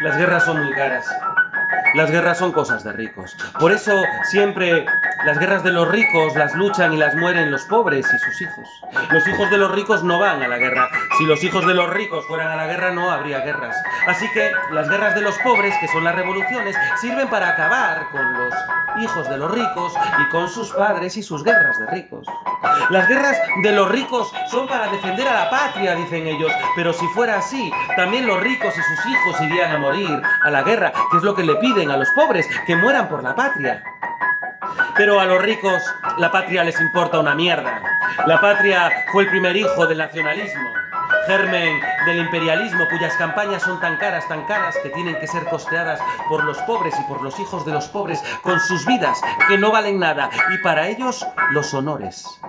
Las guerras son muy caras. Las guerras son cosas de ricos. Por eso siempre las guerras de los ricos las luchan y las mueren los pobres y sus hijos. Los hijos de los ricos no van a la guerra. Si los hijos de los ricos fueran a la guerra no habría guerras. Así que las guerras de los pobres, que son las revoluciones, sirven para acabar con los hijos de los ricos y con sus padres y sus guerras de ricos. Las guerras de los ricos son para defender a la patria, dicen ellos, pero si fuera así, también los ricos y sus hijos irían a morir a la guerra, que es lo que le piden a los pobres, que mueran por la patria. Pero a los ricos la patria les importa una mierda. La patria fue el primer hijo del nacionalismo, germen del imperialismo cuyas campañas son tan caras, tan caras que tienen que ser costeadas por los pobres y por los hijos de los pobres con sus vidas que no valen nada y para ellos los honores.